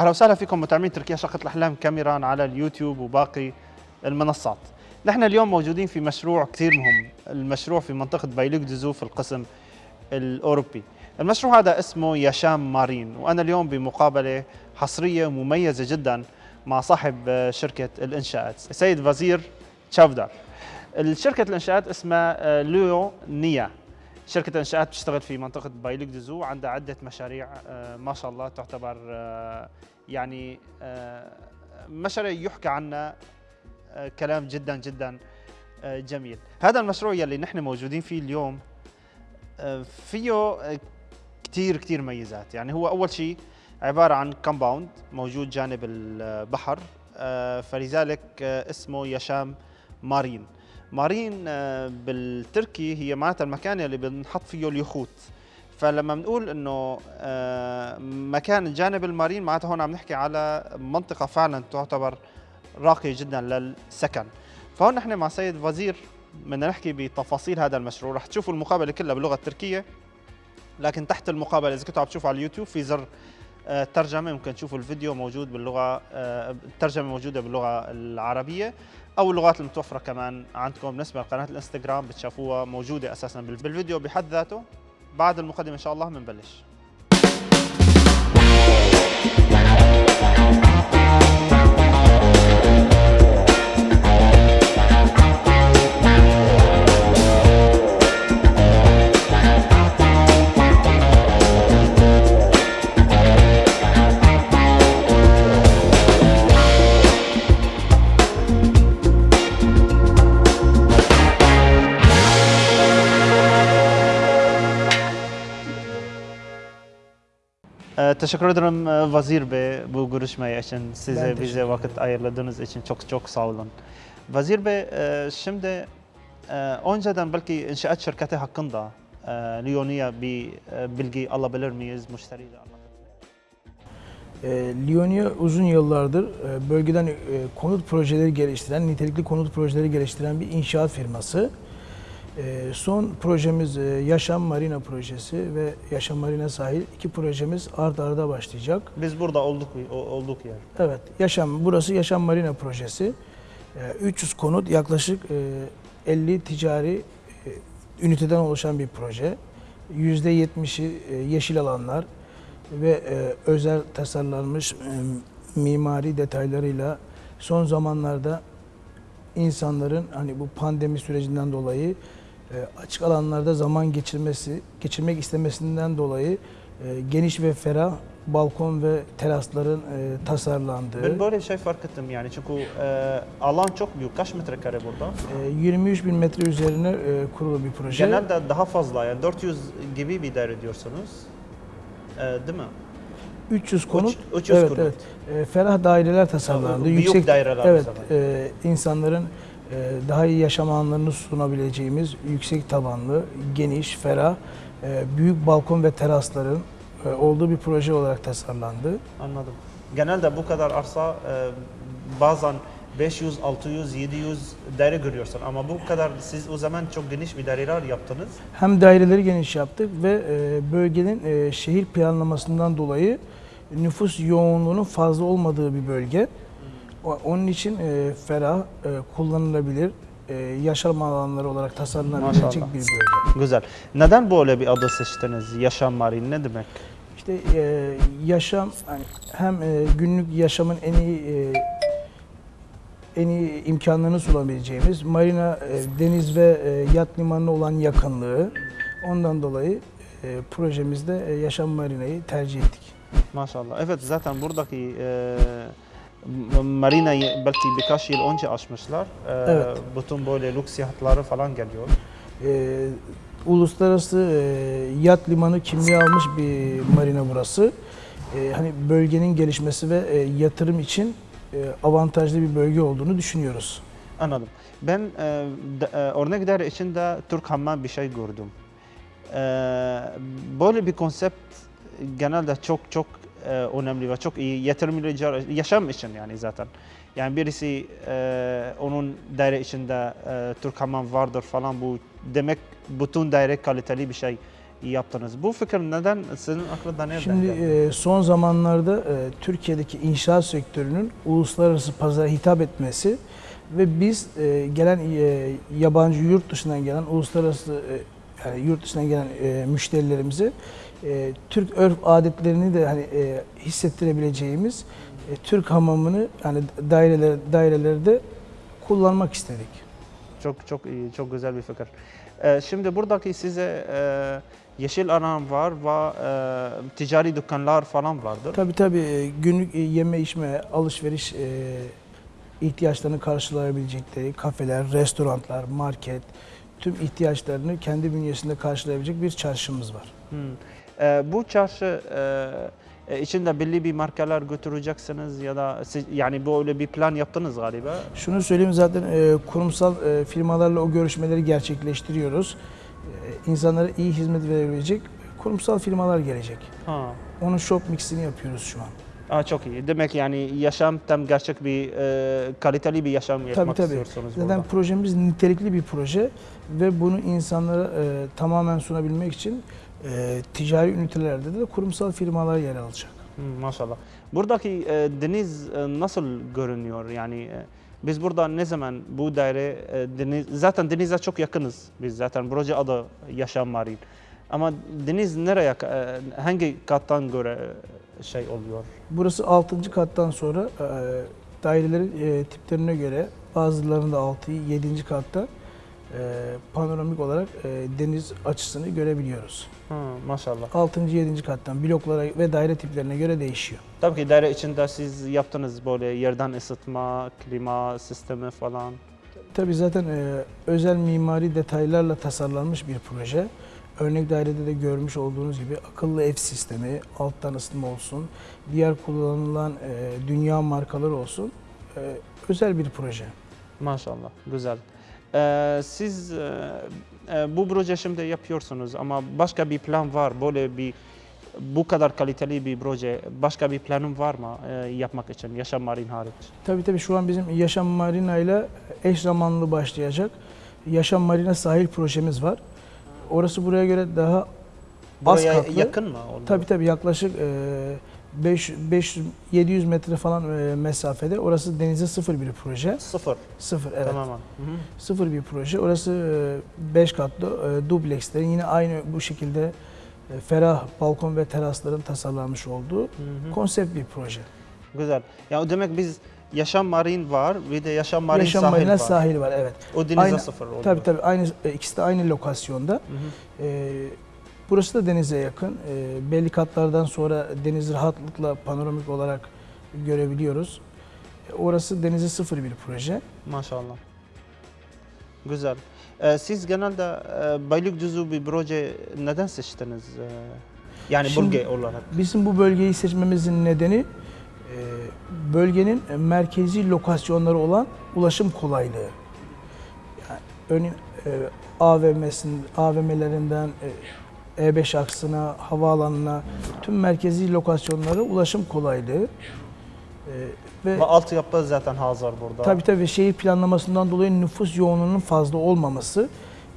أهلا وسهلا فيكم متابعين تركيا شقة الاحلام كاميران على اليوتيوب وباقي المنصات. نحن اليوم موجودين في مشروع كثير مهم، المشروع في منطقة بايلوك دزو في القسم الأوروبي. المشروع هذا اسمه يشام مارين وأنا اليوم بمقابلة حصرية مميزة جدا مع صاحب شركة الإنشاءات السيد وزير تشافدار. الشركة الإنشاءات اسمها ليو نيا. شركة الانشاءات بتشتغل في منطقة بايلوك دزو عندها عدة مشاريع آه، ما شاء الله تعتبر آه، يعني آه، مشاريع يحكى عنها كلام جدا جدا جميل. هذا المشروع يلي نحن موجودين فيه اليوم فيه كتير كتير ميزات. يعني هو أول شيء عبارة عن كومباوند موجود جانب البحر فلذلك اسمه يشام مارين. مارين آه، بالتركي هي معناتها المكان اللي بنحط فيه اليخوت. فلما بنقول إنه آه، مكان جانب المارين معناتها هون عم نحكي على منطقة فعلا تعتبر راقية جدا للسكن. فهون نحن مع سيد وزير بدنا نحكي بتفاصيل هذا المشروع. رح تشوفوا المقابلة كلها باللغة التركية لكن تحت المقابلة إذا كنتوا عم تشوفوا على اليوتيوب في زر آه، ترجمة ممكن تشوفوا الفيديو موجود باللغة آه، الترجمه موجودة باللغة العربية أو اللغات المتوفرة كمان عندكم بالنسبة لقناة الإنستغرام بتشوفوها موجودة أساسا بال- بالفيديو بحد ذاته. بعد المقدمة إن شاء الله بنبلش Ee, teşekkür ederim e, Vazir Bey bu görüşme için. Size bize vakit ayırladığınız için çok çok sağ olun. Vazir Bey e, şimdi e, önceden belki inşaat şirketi hakkında Leonia bir bilgi alabilir miyiz müşteriyle Lionia uzun yıllardır bölgeden konut projeleri geliştiren, nitelikli konut projeleri geliştiren bir inşaat firması. E, son projemiz e, Yaşam Marina projesi ve Yaşam Marina sahil iki projemiz ard arda başlayacak. Biz burada olduk olduk yer. Evet, Yaşam burası Yaşam Marina projesi. E, 300 konut yaklaşık e, 50 ticari e, üniteden oluşan bir proje. %70'i e, yeşil alanlar ve e, özel tasarlanmış e, mimari detaylarıyla son zamanlarda insanların hani bu pandemi sürecinden dolayı e, açık alanlarda zaman geçirmesi, geçirmek istemesinden dolayı e, geniş ve ferah balkon ve terasların e, tasarlandığı, Ben böyle şey fark ettim yani çünkü e, alan çok büyük. Kaç metrekare burada? e, 23 bin metre üzerine e, kurulu bir proje. Genelde daha fazla yani 400 gibi bir daire diyorsunuz. E, değil mi? 300 konut, Üç- 300 evet, konut. evet. E, ferah daireler tasarlandı. büyük daireler Evet, e, insanların e, daha iyi yaşam alanlarını sunabileceğimiz yüksek tabanlı, geniş, ferah, e, büyük balkon ve terasların e, olduğu bir proje olarak tasarlandı. Anladım. Genelde bu kadar arsa e, bazen 500, 600, 700 daire görüyorsun ama bu kadar siz o zaman çok geniş bir daireler yaptınız. Hem daireleri geniş yaptık ve e, bölgenin e, şehir planlamasından dolayı nüfus yoğunluğunun fazla olmadığı bir bölge. Onun için e, ferah, e, kullanılabilir, e, yaşam alanları olarak tasarlanabilecek Maşallah. bir bölge. Güzel. Neden böyle bir adı seçtiniz? Yaşam Marin ne demek? İşte e, yaşam hani hem e, günlük yaşamın en iyi e, en iyi imkanlarını sunabileceğimiz marina, e, deniz ve e, yat limanına olan yakınlığı ondan dolayı e, projemizde e, yaşam marinayı tercih ettik. Maşallah. Evet zaten buradaki e, m- marina ye- belki birkaç yıl önce açmışlar. E, Evet. Bütün böyle lüks yahtları falan geliyor. E, uluslararası e, yat limanı kimliği almış bir marina burası. E, hani bölgenin gelişmesi ve e, yatırım için e, avantajlı bir bölge olduğunu düşünüyoruz. Anladım. Ben e, e, örnek daire içinde Türk Hammam bir şey gördüm. E, böyle bir konsept genelde çok çok e, önemli ve çok iyi yatırımcılar yaşam için yani zaten. Yani birisi e, onun daire içinde e, Türk Hammam vardır falan bu demek bütün daire kaliteli bir şey yaptınız. Bu fikir neden sizin aklınıza nereden Şimdi e, son zamanlarda e, Türkiye'deki inşaat sektörünün uluslararası pazara hitap etmesi ve biz e, gelen e, yabancı yurt dışından gelen uluslararası e, yani yurt dışından gelen e, müşterilerimize e, Türk örf adetlerini de hani e, hissettirebileceğimiz e, Türk hamamını yani daireler dairelerde kullanmak istedik. Çok çok iyi, çok güzel bir fikir. Ee, şimdi buradaki size e, yeşil alan var ve e, ticari dükkanlar falan vardır. Tabii tabii e, günlük e, yeme içme, alışveriş e, ihtiyaçlarını karşılayabilecekleri kafeler, restoranlar, market tüm ihtiyaçlarını kendi bünyesinde karşılayabilecek bir çarşımız var. Hmm. Ee, bu çarşı e, e, içinde belli bir markalar götüreceksiniz ya da siz, yani böyle bir plan yaptınız galiba. Şunu söyleyeyim zaten e, kurumsal e, firmalarla o görüşmeleri gerçekleştiriyoruz. E, insanlara iyi hizmet verebilecek kurumsal firmalar gelecek. Ha. Onun shop mixini yapıyoruz şu an. Aa, çok iyi. Demek yani yaşam tam gerçek bir e, kaliteli bir yaşam Tabii tabii. istiyorsunuz Zaten burada. projemiz nitelikli bir proje ve bunu insanlara e, tamamen sunabilmek için e, ticari ünitelerde de kurumsal firmalar yer alacak. Hmm, maşallah. Buradaki e, deniz e, nasıl görünüyor? Yani e, biz burada ne zaman bu daire e, deniz zaten denize çok yakınız. Biz zaten proje adı Yaşam Marin. Ama deniz nereye e, hangi kattan göre e, şey oluyor? Burası 6. kattan sonra e, dairelerin e, tiplerine göre bazılarında 6, 7. katta e, panoramik olarak e, deniz açısını görebiliyoruz. Ha, maşallah. 6. 7. kattan bloklara ve daire tiplerine göre değişiyor. Tabii ki daire içinde siz yaptınız böyle yerden ısıtma, klima sistemi falan. Tabii zaten e, özel mimari detaylarla tasarlanmış bir proje. Örnek dairede de görmüş olduğunuz gibi akıllı ev sistemi, alttan ısıtma olsun, diğer kullanılan e, dünya markaları olsun. E, özel bir proje. Maşallah, güzel. Ee, siz e, e, bu proje şimdi yapıyorsunuz ama başka bir plan var, böyle bir bu kadar kaliteli bir proje, başka bir planın var mı e, yapmak için, Yaşam Marin hariç? Tabii tabii şu an bizim Yaşam Marina ile eş zamanlı başlayacak Yaşam Marina sahil projemiz var. Orası buraya göre daha Buraya katlı. yakın mı? oldu? tabii tabii yaklaşık e, 5 500 700 metre falan e, mesafede. Orası denize sıfır bir proje. Sıfır, Sıfır evet. tamamen. Hı hı. Sıfır bir proje. Orası 5 katlı e, dublekslerin yine aynı bu şekilde e, ferah balkon ve terasların tasarlanmış olduğu Hı hı. konsept bir proje. Güzel. Ya o demek biz Yaşam Marin var, bir de Yaşam Marin Yaşam sahil Marina var. sahil var evet. O denize Aynı- sıfır oluyor. Tabii tabii aynı e, ikisi de aynı lokasyonda. Hı hı. E, burası da denize yakın. E, belli katlardan sonra denizi rahatlıkla panoramik olarak görebiliyoruz. E, orası denize sıfır bir proje. Maşallah. Güzel. Ee, siz genelde e, Beylikdüzü bir proje neden seçtiniz? Ee, yani Şimdi- bölge olarak. Bizim bu bölgeyi seçmemizin nedeni e, bölgenin merkezi lokasyonları olan ulaşım kolaylığı. Yani örneğin e, AVM'sin, AVM'lerinden e, E5 aksına, havaalanına tüm merkezi lokasyonlara ulaşım kolaylığı. E, ve Ve altyapı zaten hazır burada. Tabii tabii şehir planlamasından dolayı nüfus yoğunluğunun fazla olmaması,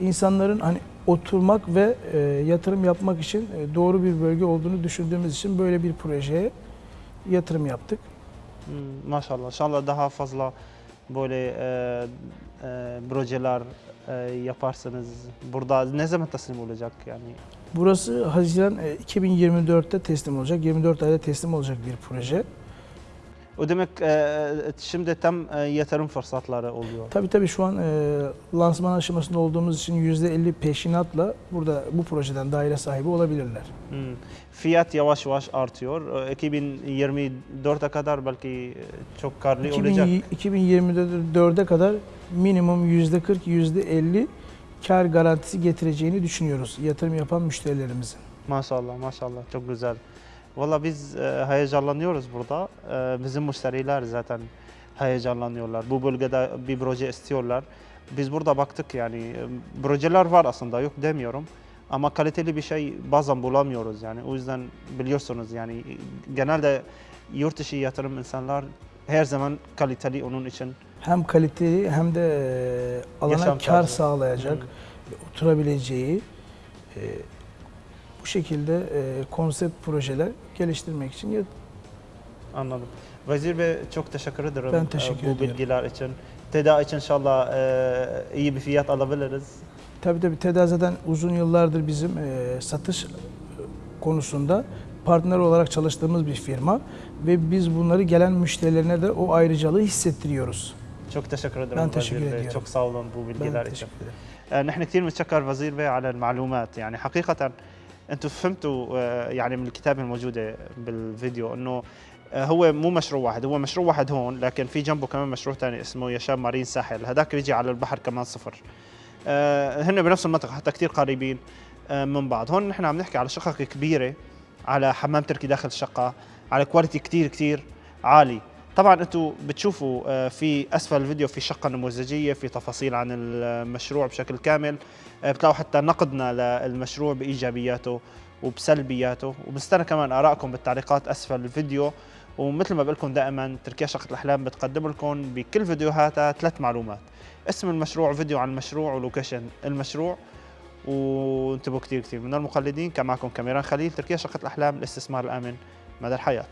insanların hani oturmak ve e, yatırım yapmak için e, doğru bir bölge olduğunu düşündüğümüz için böyle bir projeye yatırım yaptık. Hmm, maşallah. İnşallah daha fazla böyle e, e, projeler e, yaparsınız. Burada ne zaman teslim olacak yani? Burası Haziran e, 2024'te teslim olacak, 24 ayda teslim olacak bir proje. O demek e, şimdi tam e, yatırım fırsatları oluyor. Tabii tabii şu an e, lansman aşamasında olduğumuz için %50 peşinatla burada bu projeden daire sahibi olabilirler. Hmm. Fiyat yavaş yavaş artıyor. E, 2024'e kadar belki e, çok karlı olacak. 2024'e kadar minimum %40, %50 kar garantisi getireceğini düşünüyoruz yatırım yapan müşterilerimizin. Maşallah maşallah çok güzel. Valla biz e, heyecanlanıyoruz burada. E, bizim müşteriler zaten heyecanlanıyorlar. Bu bölgede bir proje istiyorlar. Biz burada baktık yani e, projeler var aslında yok demiyorum. Ama kaliteli bir şey bazen bulamıyoruz yani. O yüzden biliyorsunuz yani genelde yurt dışı yatırım insanlar her zaman kaliteli onun için. Hem kaliteli hem de e, alana Yaşam kar tarzı. sağlayacak, Hı. oturabileceği, e, bu şekilde e, konsept projeler geliştirmek için ya- Anladım. Vezir Bey çok teşekkür ederim Ben teşekkür e, bu ediyorum. bilgiler için. Tedarik için inşallah e, iyi bir fiyat alabiliriz. Tabii tabii TEDA zaten uzun yıllardır bizim e, satış konusunda partner olarak çalıştığımız bir firma ve biz bunları gelen müşterilerine de o ayrıcalığı hissettiriyoruz. çok teşekkür ederim Ben Vezir teşekkür Bey. ediyorum. çok sağ olun bu bilgiler Ben için. teşekkür ederim. آه، نحن كثير بنتشكر وزير بي على المعلومات يعني حقيقة أنتم فهمتوا آه، يعني من الكتابة الموجودة بالفيديو انه آه، هو مو مشروع واحد هو مشروع واحد هون لكن في جنبه كمان مشروع ثاني اسمه يشام مارين ساحل هذاك بيجي على البحر كمان صفر. آه، هن بنفس المنطقة حتى كثير قريبين من بعض. هون نحن عم نحكي على شقق كبيرة على حمام تركي داخل الشقة على كواليتي كثير كثير عالي. طبعا أنتم بتشوفوا آه، في أسفل الفيديو في شقة نموذجية في تفاصيل عن المشروع بشكل كامل آه، بتلاقوا حتى نقدنا للمشروع بإيجابياته وبسلبياته. وبنستنى كمان آرائكم بالتعليقات أسفل الفيديو. ومثل ما بقول لكم دائما تركيا شقة الأحلام بتقدم لكم بكل فيديوهاتها ثلاث معلومات. اسم المشروع فيديو عن المشروع ولوكيشن المشروع. وانتبهوا كثير كثير من المقلدين كان معكم كاميران خليل تركيا شقة الأحلام الاستثمار الآمن مدى الحياة.